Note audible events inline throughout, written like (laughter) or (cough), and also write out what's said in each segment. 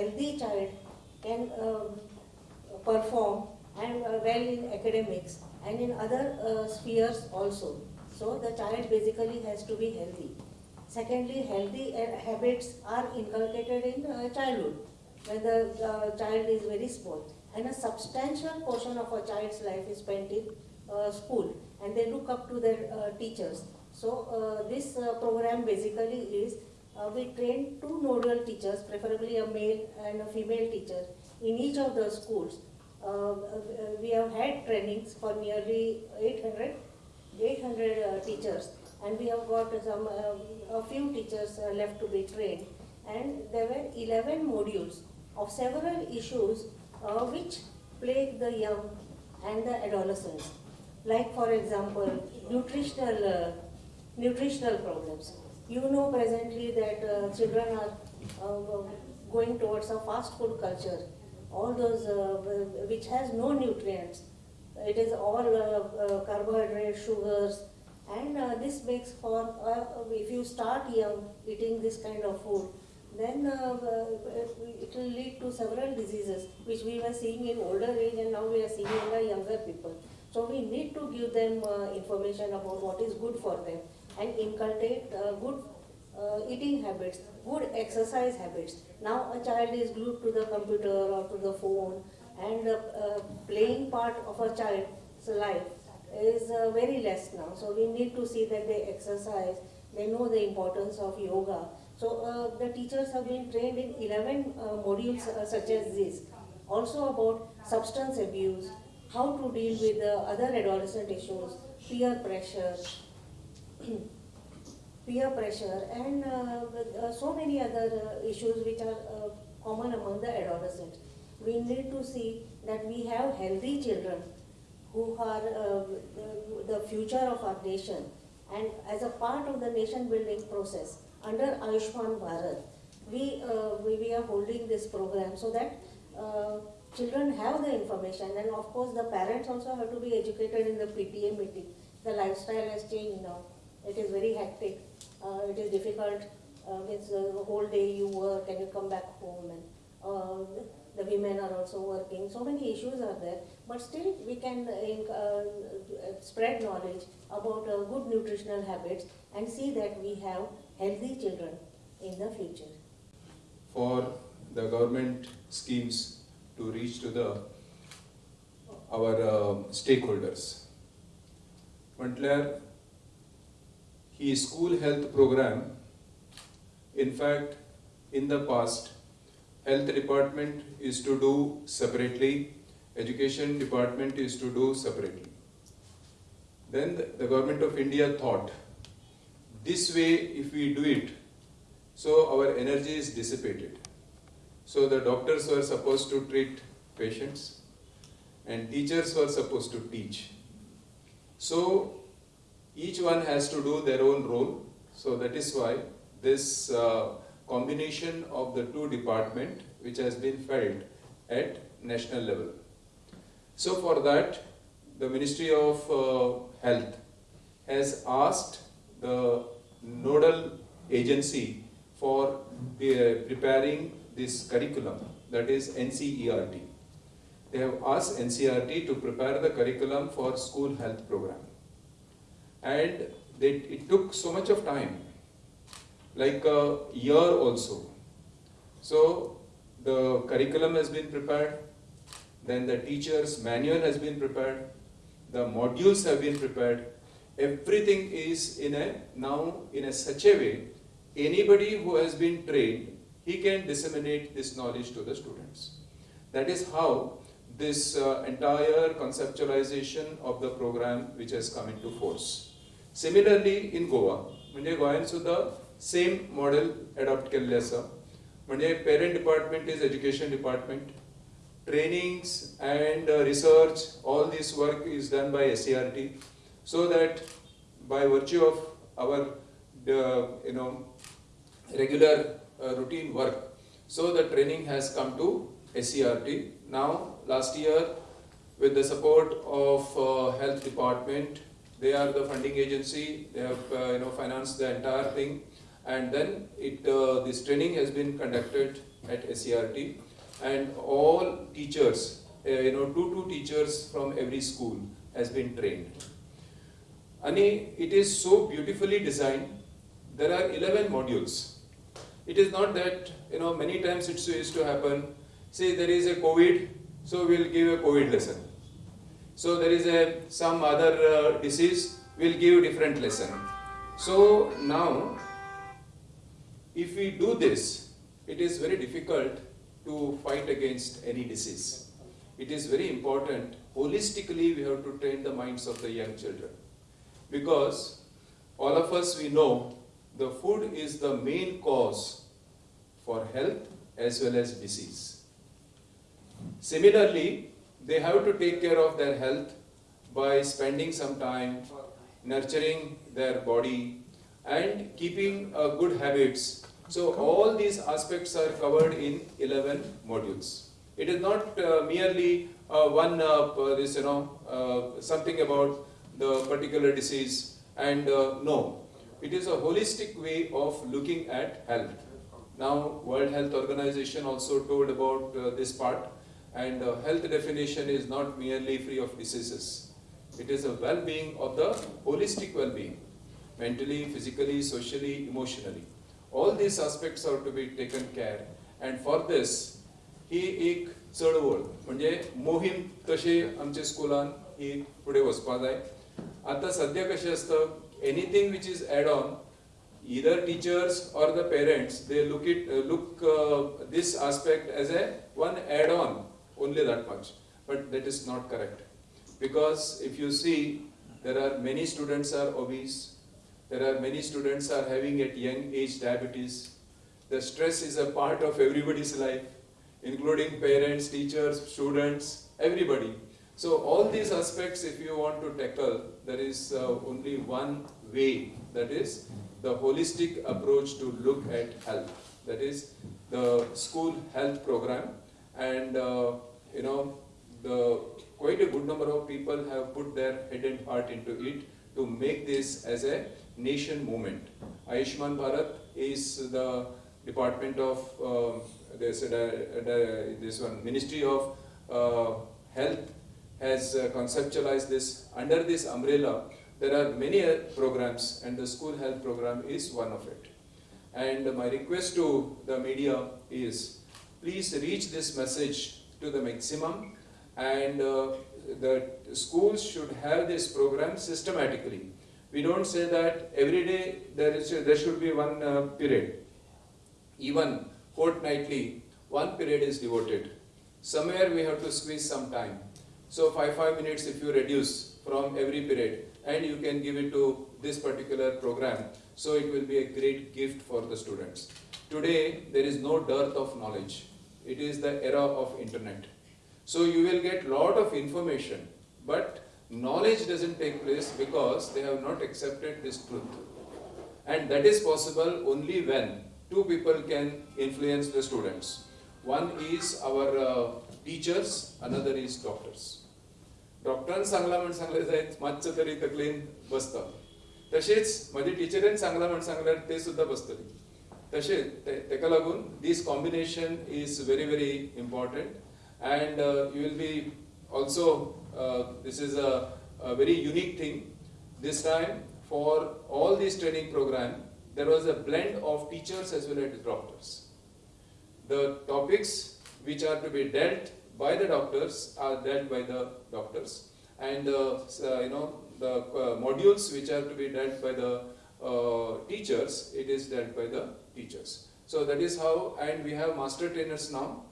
healthy child can um, perform and uh, well in academics and in other uh, spheres also. So the child basically has to be healthy. Secondly, healthy uh, habits are inculcated in childhood when the child is very small. And a substantial portion of a child's life is spent in uh, school and they look up to their uh, teachers. So uh, this program basically is we train two nodal teachers, preferably a male and a female teacher in each of the schools. Uh, uh, we have had trainings for nearly 800, 800 uh, teachers and we have got some, uh, a few teachers uh, left to be trained and there were 11 modules of several issues uh, which plague the young and the adolescents. Like for example, nutritional, uh, nutritional problems. You know presently that uh, children are uh, going towards a fast food culture, all those uh, which has no nutrients. It is all uh, uh, carbohydrate, sugars, and uh, this makes for, if you start young eating this kind of food, then it will lead to several diseases which we were seeing in older age and now we are seeing in the younger people. So we need to give them information about what is good for them and inculcate good uh, eating habits, good exercise habits. Now a child is glued to the computer or to the phone and uh, uh, playing part of a child's life is uh, very less now. So we need to see that they exercise, they know the importance of yoga. So uh, the teachers have been trained in 11 uh, modules such as this. Also about substance abuse, how to deal with other adolescent issues, peer pressure, (clears throat) peer pressure and uh, uh, so many other uh, issues which are common among the adolescents. We need to see that we have healthy children who are the, the future of our nation and as a part of the nation building process under Ayushman Bharat, we, uh, we, we are holding this program so that uh, children have the information and of course the parents also have to be educated in the PTA meeting. The lifestyle has changed now. It is very hectic. Uh, it is difficult. Uh, it's uh, the whole day you work and you come back home and uh, the women are also working. So many issues are there. But still we can uh, in- uh, spread knowledge about uh, good nutritional habits and see that we have healthy children in the future. for the government schemes to reach to the our uh, stakeholders. म्हटल्यार is school health program. In fact, in the past, health department is to do separately, education department is to do separately. Then the government of India thought, this way if we do it, so our energy is dissipated. So the doctors were supposed to treat patients and teachers were supposed to teach. So each one has to do their own role. So that is why this uh, combination of the two department which has been felt at national level. So for that the Ministry of uh, Health has asked the nodal agency for uh, preparing this curriculum, that is NCERT. They have asked NCERT to prepare the curriculum for school health program. And they, it took so much of time, like a year also. So the curriculum has been prepared, then the teacher's manual has been prepared, the modules have been prepared, everything is in a now in a such a way anybody who has been trained he can disseminate this knowledge to the students. That is how this uh, entire conceptualization of the program which has come into force similarly in goa म्हणजे गोंयान सुद्धा same model adopt केल्लें आसा म्हणजे parent department is education department trainings and uh, research, all this work is done by SCRT, so that by virtue of our, uh, you know, regular uh, routine work, so the training has come to SCRT. Now, last year, with the support of uh, health department, they are the funding agency, they have, uh, you know, financed the entire thing, and then it, uh, this training has been conducted at SCRT, and all teachers, uh, you know, two two teachers from every school has been trained. Ani, it is so beautifully designed. There are 11 modules. It is not that, you know, many times it used to happen. Say there is a COVID, so we'll give a COVID lesson. So there is a some other uh, disease, we'll give different lesson. So now, if we do this, it is very difficult to fight against any disease. It is very important. Holistically, we have to train the minds of the young children because all of us we know the food is the main cause for health as well as disease. Similarly, they have to take care of their health by spending some time nurturing their body and keeping uh, good habits. So all these aspects are covered in 11 modules. It is not uh, merely uh, one uh, this you know uh, something about the particular disease and uh, no, it is a holistic way of looking at health. Now World Health Organization also told about this part and uh, health definition is not merely free of diseases. It is a well-being of the holistic well-being, mentally, physically, socially, emotionally. All these aspects are to be taken care and for this ही एक चळवळ म्हणजे मोहीम तशी आमच्या स्कुलान ही फुडें वचपा जाय आतां सद्या कशें असतं anything which is add on either teachers or the parents they look it uh, look uh, this aspect as a one add on only that much. But that is not correct. Because if you see there are many students are obese there are many students are having at young age diabetes. The stress is a part of everybody's life including parents teachers students everybody. So all these aspects if you want to tackle there is uh, only one way. That is the holistic approach to look at health. That is the school health program, and uh, you know the quite a good number of people have put their head and heart into it to make this as a nation movement. Ayushman Bharat is the department of uh, this, uh, this one Ministry of uh, Health has uh, conceptualized this under this umbrella there are many programs and the school health program is one of it. And my request to the media is please reach this message to the maximum and uh, the schools should have this program systematically. We don't say that every day there, is, there should be one uh, period. Even fortnightly, one period is devoted. Somewhere we have to squeeze some time. So five, five minutes if you reduce from every period, and you can give it to this particular program. So it will be a great gift for the students. Today, there is no dearth of knowledge It is the era of internet. So you will get lot of information, but knowledge doesn't take place because they have not accepted this truth. And that is possible only when two people can influence the students. One is our uh, teachers, another is doctors. डॉक्टरान सांगला म्हण सांगले जायत मातशें तरी तकलेन बसता तशेंच म्हाज्या टिचरीन सांगला म्हण सांगल्यार ते सुद्दां बसतली Tekalagun, this combination is very, very important. And uh, you will be also, uh, this is a, a, very unique thing. This time, for all these training program, there was a blend of teachers as well as doctors. The topics which are to be dealt by the doctors are dealt by the doctors. And uh, uh you know, the uh, modules which are to be dealt by the uh, teachers, it is dealt by the teachers. So that is how and we have master trainers now.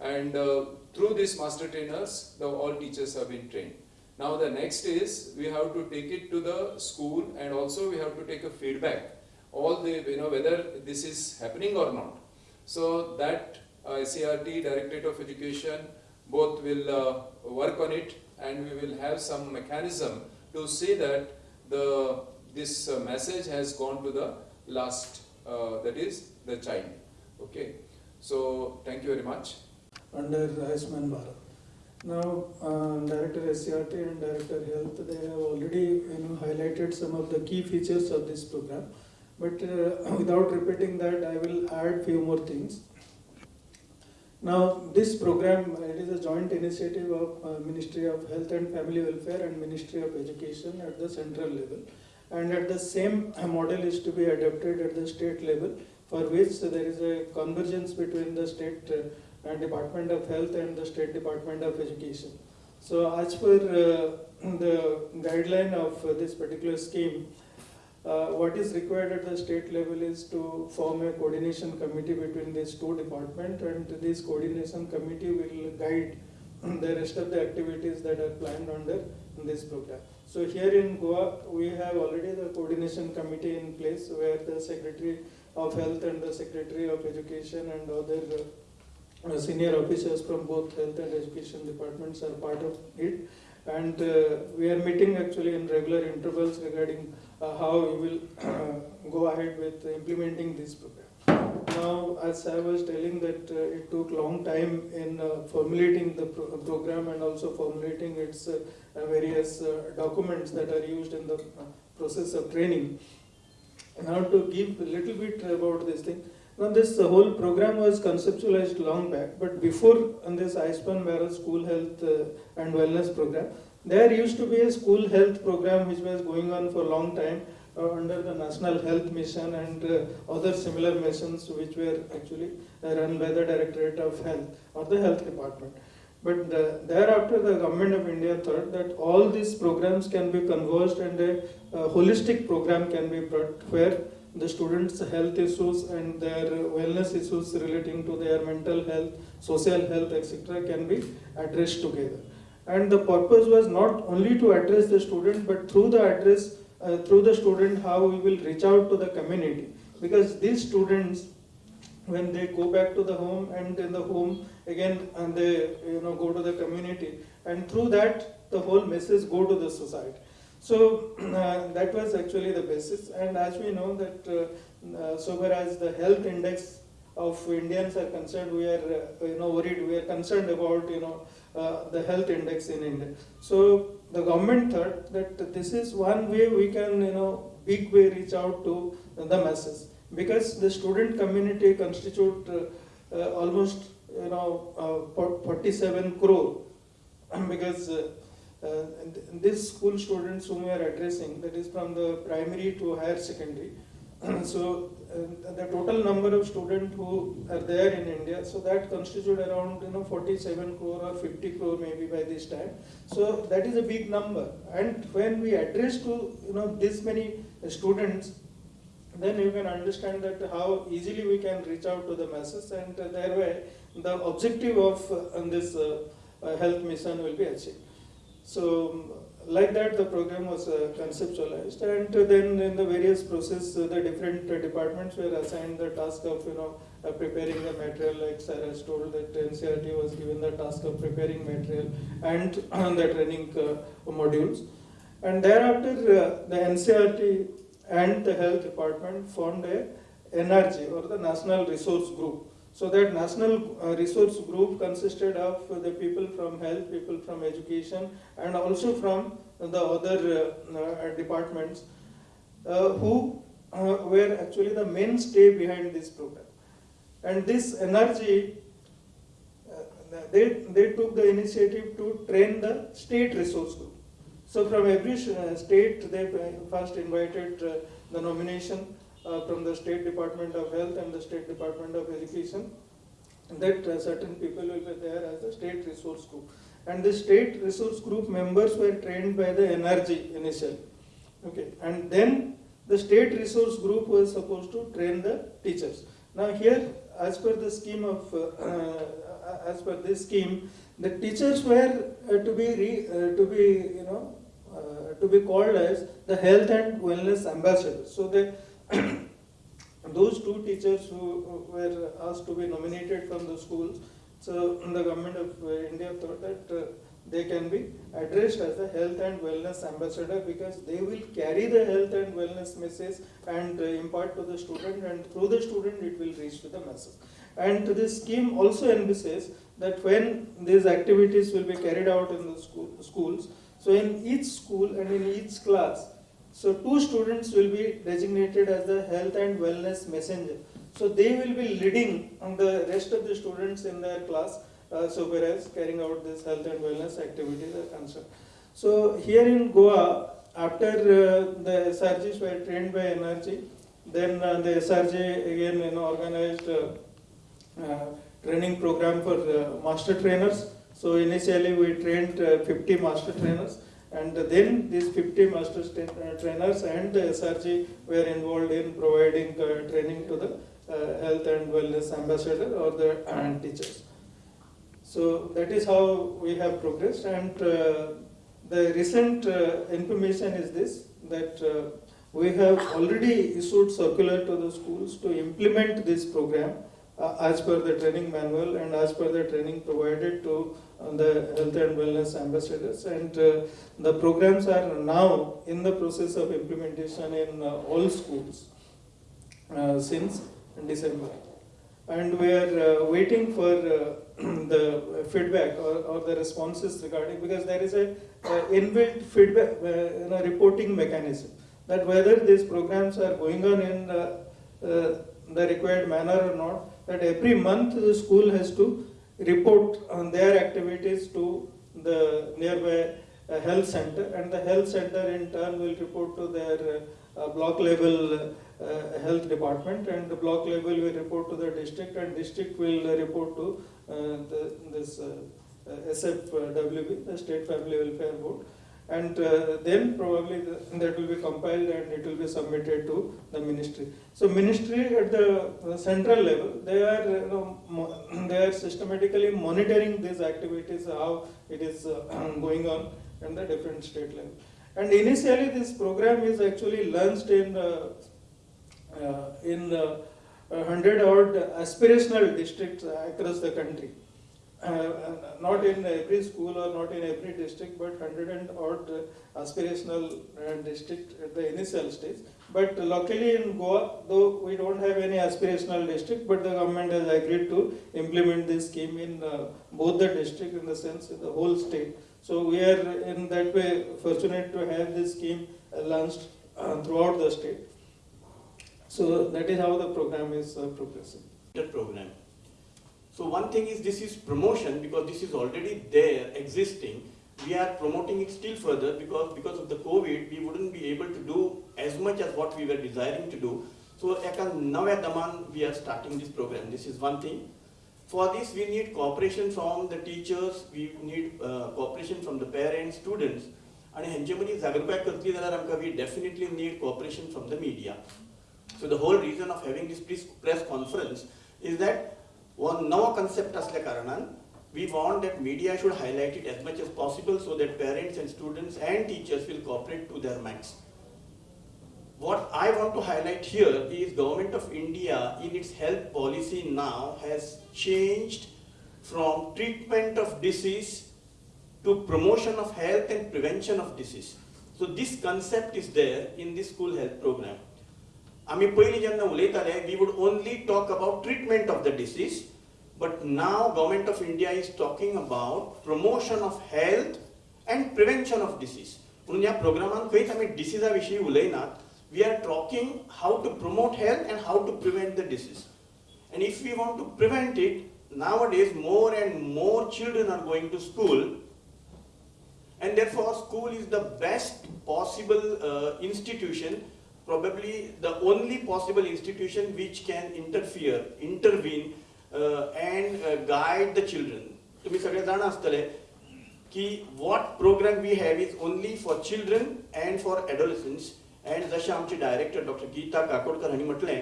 And uh, through these master trainers the all teachers have been trained. Now the next is we have to take it to the school and also we have to take a feedback. All the you know whether this is happening or not. So that uh, CRT Directorate of Education both will uh, work on it and we will have some mechanism to see that the this uh, message has gone to the last uh, that is the child okay so thank you very much under Ayushman Bharat. Now, uh, Director SCRT and Director Health, they have already you know highlighted some of the key features of this program. But uh, (coughs) without repeating that, I will add few more things. Now, this program, it is a joint initiative of uh, Ministry of Health and Family Welfare and Ministry of Education at the central level. And at the same model is to be adopted at the state level, for which there is a convergence between the state uh, Department of Health and the state Department of Education. So as per uh, the guideline of this particular scheme, uh, what is required at the state level is to form a coordination committee between these two departments and this coordination committee will guide the rest of the activities that are planned under this program. So here in Goa, we have already the coordination committee in place where the Secretary of Health and the Secretary of Education and other uh, senior officers from both health and education departments are part of it. And uh, we are meeting actually in regular intervals regarding uh, how we will (coughs) go ahead with implementing this program. Now, as I was telling that uh, it took long time in uh, formulating the pro- program and also formulating its uh, uh, various uh, documents that are used in the uh, process of training. Now to give a little bit about this thing. Now this whole program was conceptualized long back, but before on this Ayushman Bharat School Health and Wellness Program, there used to be a school health program which was going on for a long time uh, under the National Health Mission and uh, other similar missions which were actually uh, run by the Directorate of Health or the Health Department. But the, thereafter, the government of India thought that all these programs can be converged and a, holistic program can be brought where the students' health issues and their wellness issues relating to their mental health, social health, etc., can be addressed together. And the purpose was not only to address the student, but through the address, uh, through the student, how we will reach out to the community. Because these students, when they go back to the home and in the home again and they you know go to the community and through that the whole message go to the society so (clears throat) uh, that was actually the basis and as we know that uh, uh, so far as the health index of indians are concerned we are uh, you know worried we are concerned about you know uh, the health index in india. So the government thought that this is one way we can you know big way reach out to the masses. Because the student community constitute uh, uh, almost you know uh, 47 crore. (clears throat) Because uh, these school students whom we are addressing that is from the primary to higher secondary. (clears throat) So the total number of students who are there in India so that constitute around you know 47 crore or 50 crore maybe by this time so that is a big number and when we address to you know this many students then you can understand that how easily we can reach out to the masses and uh, thereby the objective of uh, this uh, uh, health mission will be achieved. So um, like that the program was uh, conceptualized. And then in the various process uh, the different uh, departments were assigned the task of you know uh, preparing the material. Like Sarah has told that NCRT was given the task of preparing material and (clears throat) the training uh, modules. And thereafter uh, the NCRT and the health department formed a NRG or the National Resource Group. So that national uh, resource group consisted of the people from health, people from education, and also from the other uh, uh, departments who were actually the mainstay behind this program. And this uh, they, they took the initiative to train the state resource group. So from every state, they first invited the nomination from the State Department of Health and the State Department of Education. That uh, certain people will be there as the state resource group. And the state resource group members were trained by the NRG initially. Okay, and then the state resource group was supposed to train the teachers. Now here, as per the scheme of, uh, uh, as per this scheme, the teachers were uh, to be, re, uh, to be, you know, uh, to be called as the health and wellness ambassadors. So they, (clears throat) those two teachers who were asked to be nominated from the schools, so (clears throat) the government of India thought that uh, they can be addressed as the health and wellness ambassador because they will carry the health and wellness message and uh, impart to the student and through the student it will reach to the masses. And this scheme also envisages that when these activities will be carried out in the school, schools, so in each school and in each class, so two students will be designated as the health and wellness messenger. So they will be leading the rest of the students in their class, uh, so whereas carrying out this health and wellness activities are concerned. So here in Goa, after uh, the SRGs were trained by NRG, then uh, the SRG again you know, organized uh, uh, training program for uh, master trainers. So initially we trained uh, 50 master trainers and then these 50 master uh, trainers and the SRG were involved in providing uh, training to the uh, health and wellness ambassador or the teachers. So that is how we have progressed and uh, the recent uh, information is this that uh, we have already issued circular to the schools to implement this program as per the training manual and as per the training provided to uh, the health and wellness ambassadors and uh, the programs are now in the process of implementation in uh, all schools uh, since December. And we are uh, waiting for uh, (clears throat) the feedback or, or the responses regarding, because there is a uh, inbuilt feedback, uh, reporting mechanism. That whether these programs are going on in uh, uh, the required manner or not, that every month the school has to report on their activities to the nearby uh, health center and the health center in turn will report to their uh, block level uh, health department and the block level will report to the district and district will report to uh, the, this uh, SFWB, the State Family Welfare Board. And uh, then probably that will be compiled and it will be submitted to the ministry. So ministry at the uh, central level, they are, you know, (clears throat) they are systematically monitoring these activities, how it is uh, (clears throat) going on in the different state level. And initially this program is actually launched in, uh, uh, in uh, hundred odd aspirational districts across the country. Uh, not in every school or not in every district, but hundred and odd uh, aspirational uh, district at the initial stage. But luckily in Goa, though we don't have any aspirational district, but the government has agreed to implement this scheme in uh, both the district in the sense in the whole state. So we are in that way fortunate to have this scheme uh, launched uh, throughout the state. So that is how the program is uh, progressing. the program. So one thing is this is promotion because this is already there existing. We are promoting it still further because because of the COVID we wouldn't be able to do as much as what we were desiring to do. So एका नव्या दमान we are starting this program. This is one thing. For this we need cooperation from the teachers, we need uh, cooperation from the parents, students. आणि हेंचे मदीं जागृताय करतली जाल्यार आमकां we definitely need cooperation from the media. So the whole reason of having this press- press conference is that one नवा concept असल्या कारणान we want that media should highlight it as much as possible so that parents and students and teachers will cooperate to their max. What I want to highlight here is government of India in its health policy now has changed from treatment of disease to promotion of health and prevention of disease. So this concept is there in this school health program. आम्ही पयलीं जेन्ना उलयताले we would only talk about treatment of the disease but now government of India is talking about promotion of health and prevention of disease म्हणून ह्या प्रोग्रामान खंयच आमी डिसिजा विशीं उलयनात we are talking how to promote health and how to prevent the disease and if we want to prevent it now days more and more children are going to school and therefore school is the best possible uh, institution probably the only possible institution which can interfere intervene uh, and uh, guide the children तुम्ही सगळे जाण आसतले की what program we have is only for children and for adolescents and जशें आमचे director doctor Gita Kakodkar हांणी म्हटलें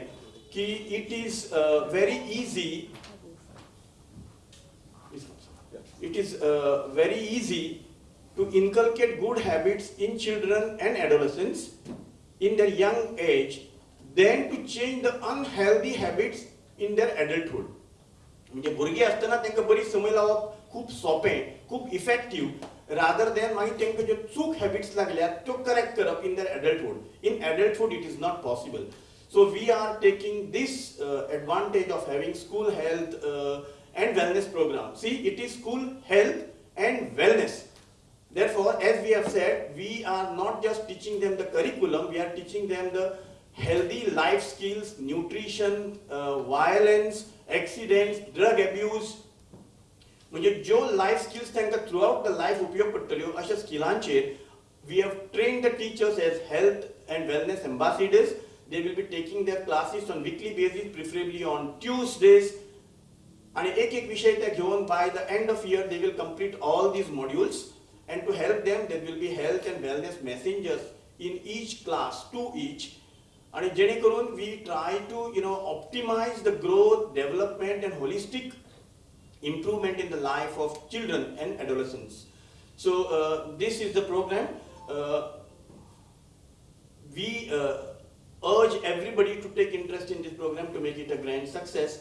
की it is very easy it is uh, very easy to inculcate good habits in children and adolescents in their young age than to change the unhealthy habits in their adulthood. म्हणजे भुरगीं आसतना तांकां बरी संवय लावप खूब सोंपें खूब इफेक्टीव रादर देन मागीर तांकां ज्यो चूक हॅबिट्स लागल्यात त्यो करेक्ट करप इन दर एडल्टहूड in adulthood it is not possible so we are taking this advantage of having school health and wellness program. See, it is school health and wellness. Therefore, as we have said, we are not just teaching them the curriculum, we are teaching them the healthy life skills, nutrition, uh, violence, accidents, drug abuse. म्हणजे ज्यो life skills तांकां through out the life उपयोग पडटल्यो अशा स्किलांचेर we have train the teachers as health and wellness ambassadors they will be taking there classes on weekly basis preferably on Tuesdays आणि एक एक विषय ते घेऊन by the end of year they will complete all these modules and to help them there will be health and wellness मेसेंजर्स in each class to each आणि जेणे करून we try to you know optimise the growth development and holistic improvement in the life of children and adolescents. So uh, this is the program. Uh, we uh, urge everybody to take interest in this program to make it a grand success.